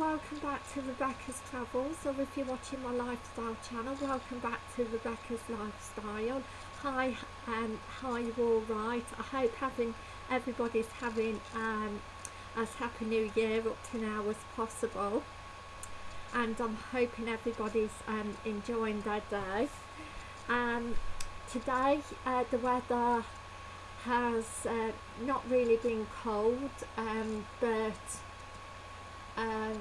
welcome back to Rebecca's Travels or if you're watching my lifestyle channel welcome back to Rebecca's Lifestyle. Hi um hi you all right? I hope having everybody's having um as happy new year up to now as possible. And I'm hoping everybody's um enjoying their day. Um today uh, the weather has uh, not really been cold um but um,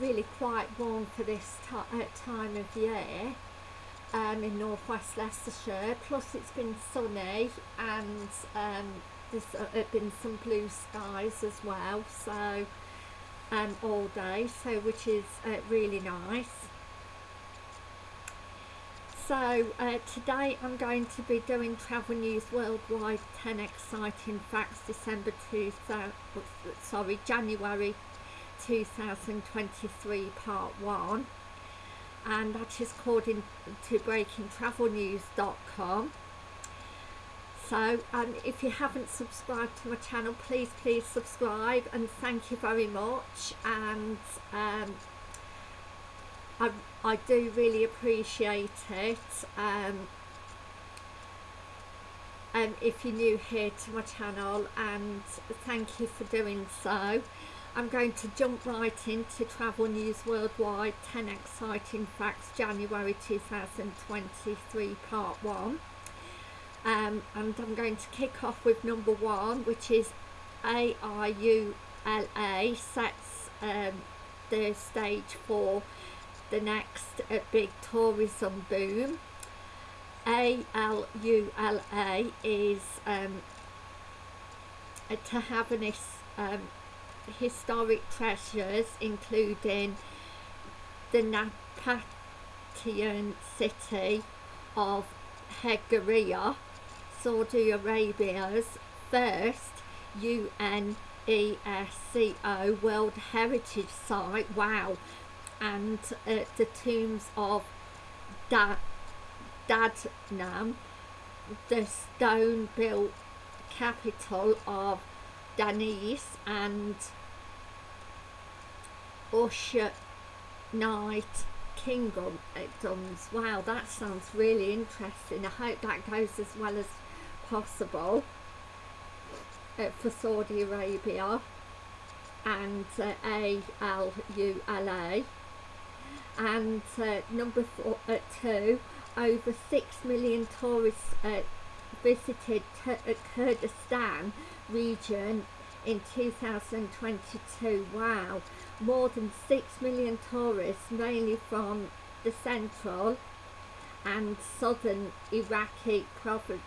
really quite warm for this uh, time of year um, in northwest Leicestershire. Plus it's been sunny and um, there's uh, been some blue skies as well so um, all day so which is uh, really nice so uh, today I'm going to be doing Travel News Worldwide 10 Exciting Facts December 2000, sorry, January 2023 part 1 and that is according to breakingtravelnews.com so um, if you haven't subscribed to my channel please please subscribe and thank you very much. And um, I, I do really appreciate it. Um, and if you're new here to my channel and thank you for doing so. I'm going to jump right into Travel News Worldwide 10 Exciting Facts January 2023 Part 1 um, and I'm going to kick off with number one which is AlUla sets um, the stage for the next big tourism boom. ALULA is um, to have an um, historic treasures including the Napatian city of Hegaria, Saudi Arabia's first UNESCO World Heritage Site. Wow, and uh, the tombs of da Dadnam, the stone built capital of Danis and Usher Night Kingdoms. Wow, that sounds really interesting. I hope that goes as well as possible uh, for Saudi Arabia and uh, ALULA and uh, number four, uh, two, over 6 million tourists uh, visited uh, Kurdistan region in 2022. Wow, more than 6 million tourists, mainly from the central and southern Iraqi provinces.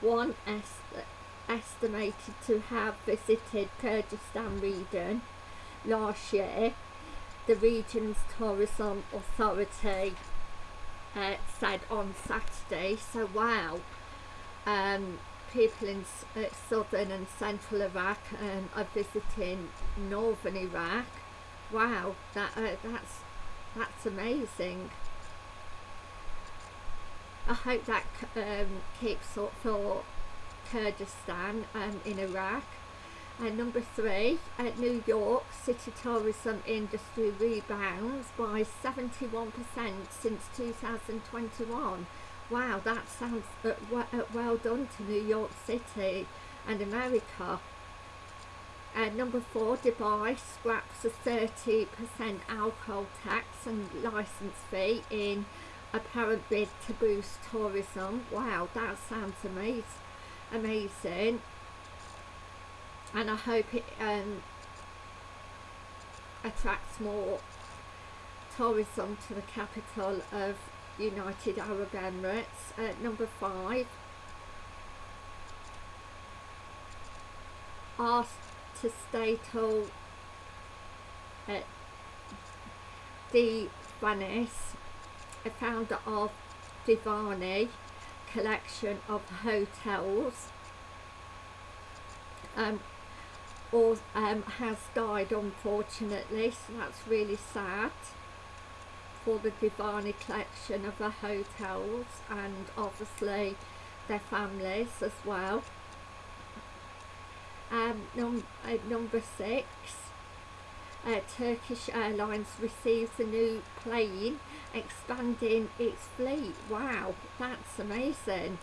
One estimated to have visited Kurdistan region last year. The region's tourism authority uh, said on Saturday. So wow, um, people in uh, southern and central Iraq um, are visiting northern Iraq. Wow, that uh, that's that's amazing. I hope that um, keeps up for Kurdistan um, in Iraq. And number three, at New York, city tourism industry rebounds by 71% since 2021. Wow, that sounds uh, well, uh, well done to New York City and America. Uh, number four, Dubai scraps a 30% alcohol tax and license fee in apparent bid to boost tourism. Wow, that sounds amazing amazing and I hope it um, attracts more tourism to the capital of United Arab Emirates. Uh, number five, Artistatal uh, Divanis, a founder of Divani, collection of hotels um, or um, has died unfortunately so that's really sad for the Divani collection of the hotels and obviously their families as well. Um, num- uh, number six, uh, Turkish Airlines receives a new plane expanding its fleet. Wow, that's amazing.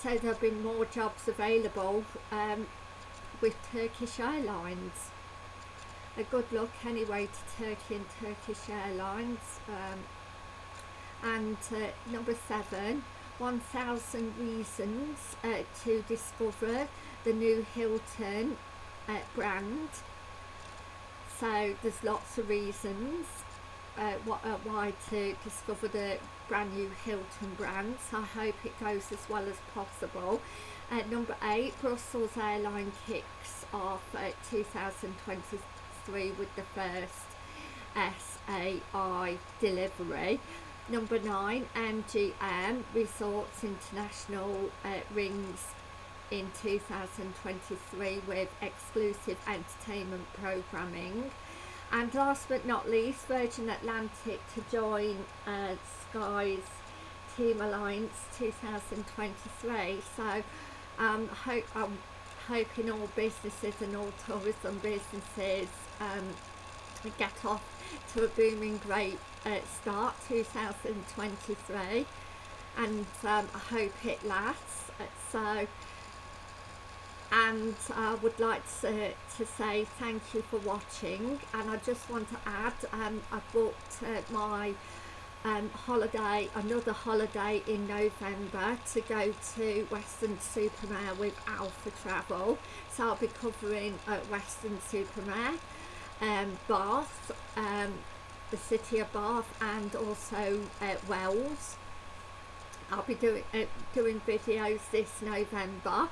So there have been more jobs available um, with Turkish Airlines. A good luck anyway to Turkey and Turkish Airlines. Um, and uh, number seven, 1000 Reasons uh, to Discover the New Hilton uh, brand. So there's lots of reasons uh, what, uh, why to discover the brand new Hilton brand. So I hope it goes as well as possible. Uh, number eight, Brussels Airline kicks off uh, 2023 with the first SAI delivery. Number nine, MGM Resorts International uh, rings in 2023 with exclusive entertainment programming. And last but not least, Virgin Atlantic to join uh, Sky's Team Alliance 2023. So um, hope, I'm hoping all businesses and all tourism businesses um, get off to a booming great uh, start 2023 and um, I hope it lasts. So and I would like to, to say thank you for watching. And I just want to add um, I booked uh, my um, holiday, another holiday in November to go to Weston-super-Mare with Alpha Travel. So I'll be covering uh, Weston-super-Mare, um, Bath, um, the city of Bath and also uh, Wells. I'll be doing, uh, doing videos this November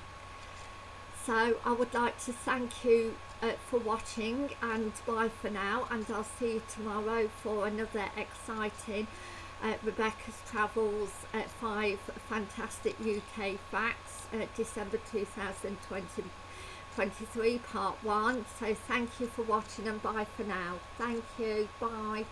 so I would like to thank you uh, for watching and bye for now and I'll see you tomorrow for another exciting uh, Rebecca's Travels uh, 5 Fantastic UK Facts uh, December 2023 part 1 so thank you for watching and bye for now. Thank you. Bye